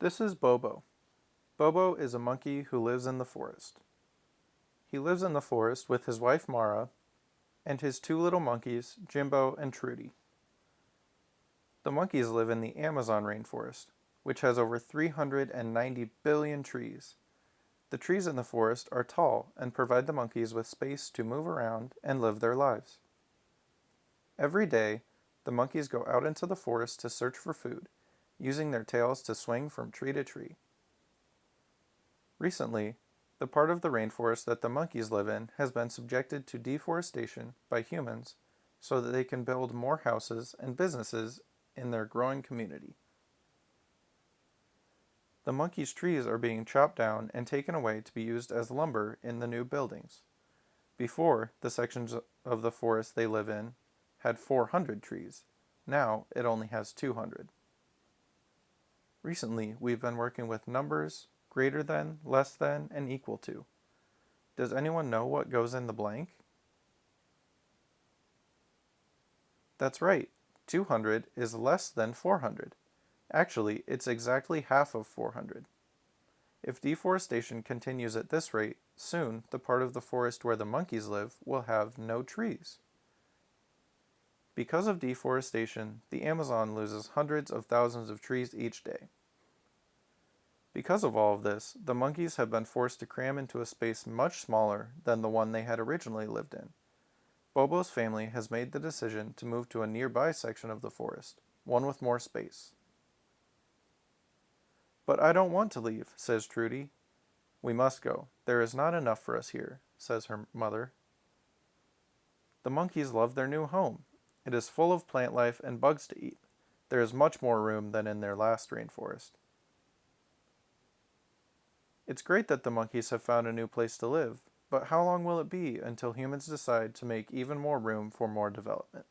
This is Bobo. Bobo is a monkey who lives in the forest. He lives in the forest with his wife Mara and his two little monkeys, Jimbo and Trudy. The monkeys live in the Amazon rainforest, which has over 390 billion trees. The trees in the forest are tall and provide the monkeys with space to move around and live their lives. Every day, the monkeys go out into the forest to search for food, using their tails to swing from tree to tree. Recently, the part of the rainforest that the monkeys live in has been subjected to deforestation by humans so that they can build more houses and businesses in their growing community. The monkeys' trees are being chopped down and taken away to be used as lumber in the new buildings. Before, the sections of the forest they live in had 400 trees. Now, it only has 200. Recently, we've been working with numbers, greater than, less than, and equal to. Does anyone know what goes in the blank? That's right, 200 is less than 400. Actually, it's exactly half of 400. If deforestation continues at this rate, soon the part of the forest where the monkeys live will have no trees. Because of deforestation, the Amazon loses hundreds of thousands of trees each day. Because of all of this, the monkeys have been forced to cram into a space much smaller than the one they had originally lived in. Bobo's family has made the decision to move to a nearby section of the forest, one with more space. But I don't want to leave, says Trudy. We must go. There is not enough for us here, says her mother. The monkeys love their new home. It is full of plant life and bugs to eat. There is much more room than in their last rainforest. It's great that the monkeys have found a new place to live, but how long will it be until humans decide to make even more room for more development?